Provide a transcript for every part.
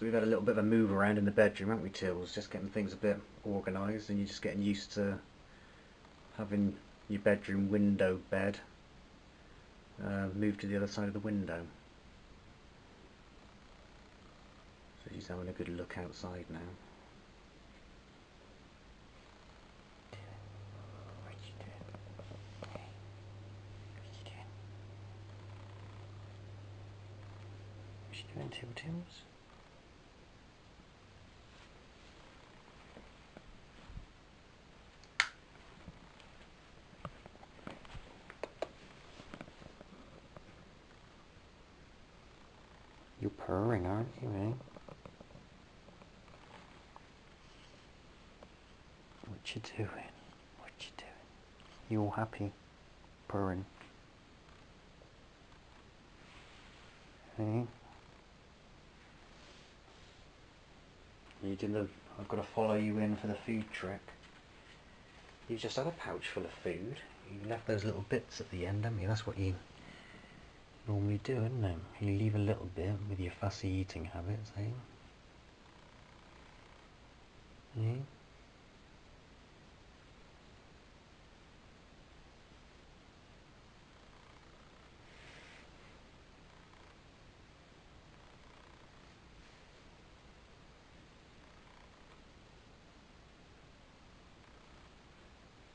So we've had a little bit of a move around in the bedroom, haven't we, Tills? Just getting things a bit organised and you're just getting used to having your bedroom window bed uh, moved to the other side of the window. So she's having a good look outside now. What you doing? Hey, doing? Doing? You're purring, aren't you, eh? What you doing? What you doing? You all happy? Purring. Hey? You did the. I've got to follow you in for the food trick. You've just had a pouch full of food. You left those little bits at the end, haven't you? That's what you normally do, isn't it? You leave a little bit with your fussy eating habits, eh? Eh?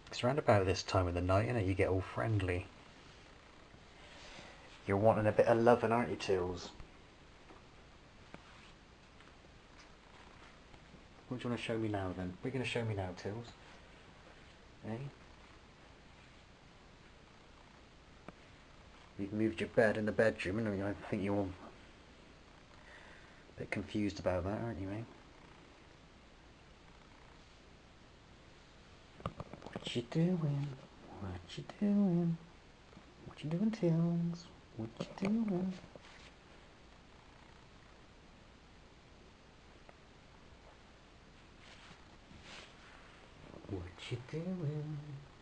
It's round about this time of the night, innit? You get all friendly. You're wanting a bit of loving, aren't you, Tills? What do you want to show me now, then? What are you going to show me now, Tills? Eh? You've moved your bed in the bedroom, and I think you're a bit confused about that, aren't you, eh? What you doing? What you doing? What you doing, Tills? What you doing? What you doing? Hmm?